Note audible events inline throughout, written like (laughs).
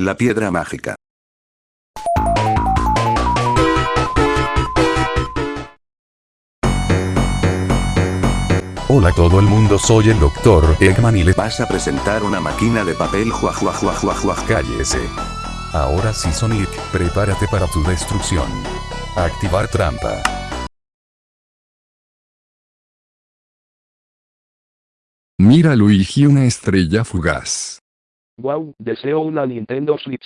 La piedra mágica. Hola todo el mundo soy el doctor Eggman y le Vas a presentar una máquina de papel jua jua jua jua jua. cállese. Ahora sí Sonic, prepárate para tu destrucción. Activar trampa. Mira Luigi una estrella fugaz. Wow, deseo una Nintendo Switch.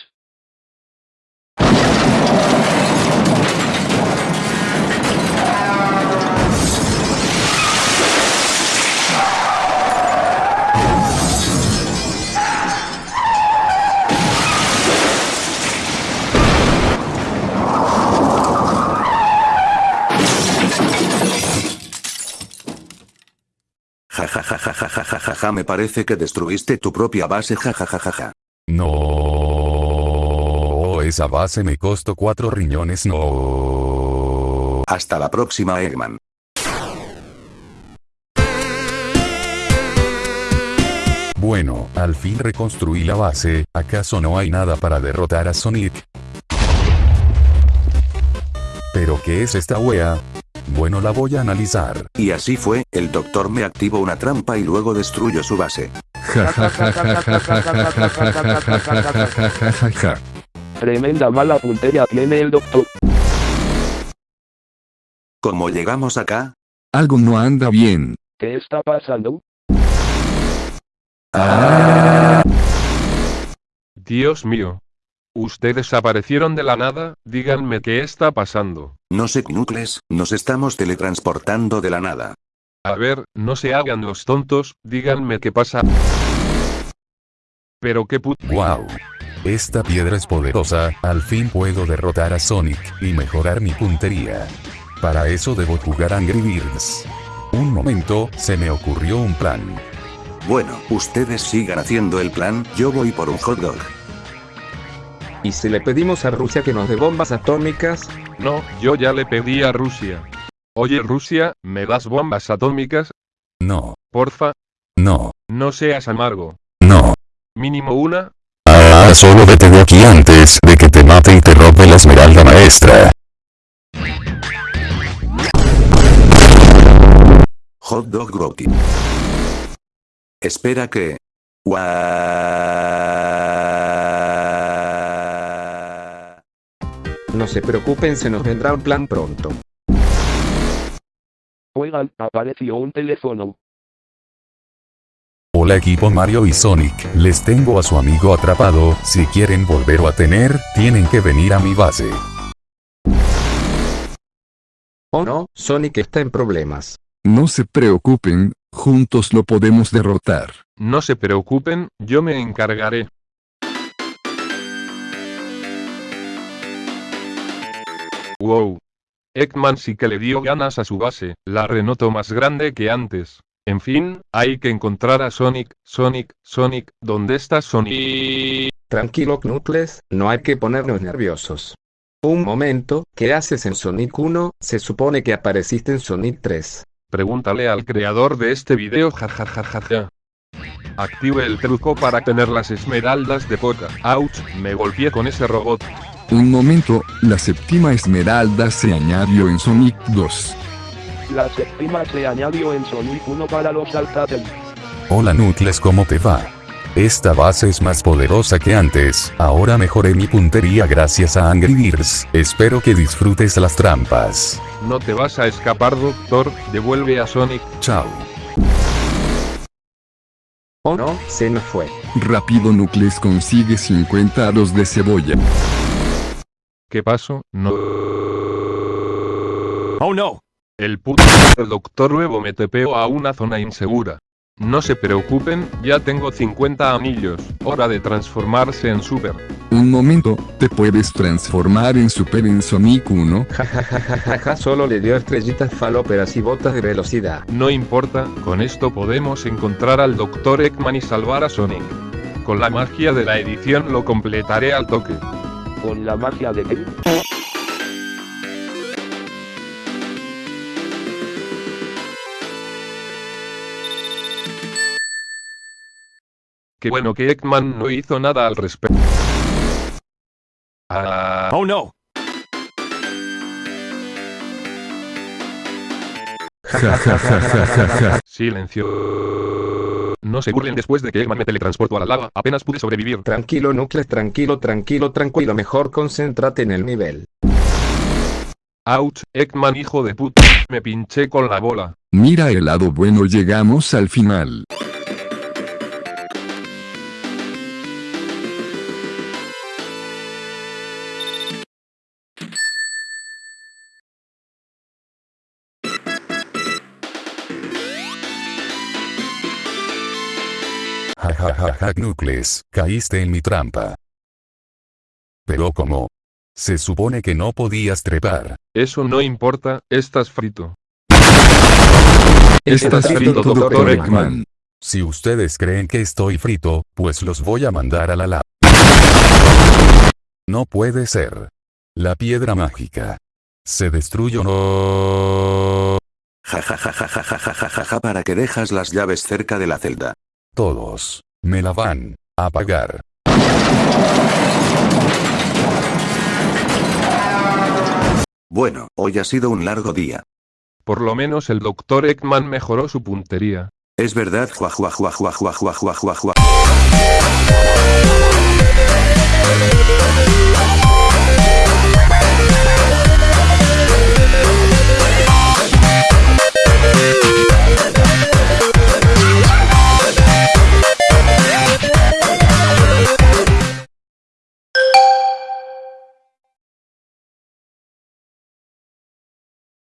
Ja ja ja ja ja ja ja ja me parece que destruiste tu propia base jajajajaja. No, oh, esa base me costó cuatro riñones no. Hasta la próxima Eggman. Bueno, al fin reconstruí la base, ¿acaso no hay nada para derrotar a Sonic? ¿Pero qué es esta wea? Bueno la voy a analizar. Y así fue, el doctor me activó una trampa y luego destruyó su base. Tremenda mala puntería tiene el doctor. ¿Cómo llegamos acá? Algo no anda bien. ¿Qué está pasando? Dios mío. Ustedes aparecieron de la nada, díganme qué está pasando. No sé Knuckles, nos estamos teletransportando de la nada. A ver, no se hagan los tontos, díganme qué pasa. Pero qué put... Wow. Esta piedra es poderosa, al fin puedo derrotar a Sonic, y mejorar mi puntería. Para eso debo jugar Angry Birds. Un momento, se me ocurrió un plan. Bueno, ustedes sigan haciendo el plan, yo voy por un hot dog. ¿Y si le pedimos a Rusia que nos dé bombas atómicas? No, yo ya le pedí a Rusia. Oye Rusia, ¿me das bombas atómicas? No, Porfa, no, no seas amargo. no. Mínimo una. Ah, solo vete de aquí antes de que te mate y te robe la esmeralda maestra. Hot dog Groti. Espera que... No se preocupen, se nos vendrá un plan pronto. Oigan, apareció un teléfono. Hola equipo Mario y Sonic, les tengo a su amigo atrapado, si quieren volverlo a tener, tienen que venir a mi base. ¿O no? Sonic está en problemas. No se preocupen, juntos lo podemos derrotar. No se preocupen, yo me encargaré. Wow. Eggman sí que le dio ganas a su base, la renotó más grande que antes. En fin, hay que encontrar a Sonic, Sonic, Sonic, ¿dónde está Sonic? Tranquilo Knuckles, no hay que ponernos nerviosos. Un momento, ¿qué haces en Sonic 1? Se supone que apareciste en Sonic 3. Pregúntale al creador de este video jajajajaja. Active el truco para tener las esmeraldas de poca. Ouch, me golpeé con ese robot. Un momento, la séptima esmeralda se añadió en Sonic 2. La séptima se añadió en Sonic 1 para los Alcatel. Hola Nucles ¿cómo te va? Esta base es más poderosa que antes, ahora mejoré mi puntería gracias a Angry Birds, espero que disfrutes las trampas. No te vas a escapar doctor, devuelve a Sonic. Chao. ¿O no? Se nos fue. Rápido Nucles consigue 50 aros de cebolla. ¿Qué pasó? No. Oh no! El puto del doctor nuevo me tepeó a una zona insegura. No se preocupen, ya tengo 50 anillos. Hora de transformarse en super. Un momento, ¿te puedes transformar en Super en Sonic 1? Jajajajaja, solo le dio estrellitas falóperas y botas de velocidad. No importa, con esto podemos encontrar al Dr. Eggman y salvar a Sonic. Con la magia de la edición lo completaré al toque. Con la magia de qué? Qué bueno que Eggman no hizo nada al respecto. Ah, Oh no! (laughs) Silencio. No se burlen después de que Eggman me teletransportó a la lava, apenas pude sobrevivir. Tranquilo Nucleus, tranquilo, tranquilo, tranquilo. Mejor concéntrate en el nivel. Ouch, Eggman hijo de puta, me pinché con la bola. Mira el lado bueno llegamos al final. Ja ja ja ja Knuckles, caíste en mi trampa. Pero ¿cómo? Se supone que no podías trepar. Eso no importa, estás frito. Estás frito, Dr. Eggman. Si ustedes creen que estoy frito, pues los voy a mandar a la lava. No puede ser. La piedra mágica. Se destruyó no. Ja ja ja ja ja ja ja ja ja ja para que dejas las llaves cerca de la celda. Todos. Me la van a pagar. Bueno, hoy ha sido un largo día. Por lo menos el Dr. Eggman mejoró su puntería. Es verdad,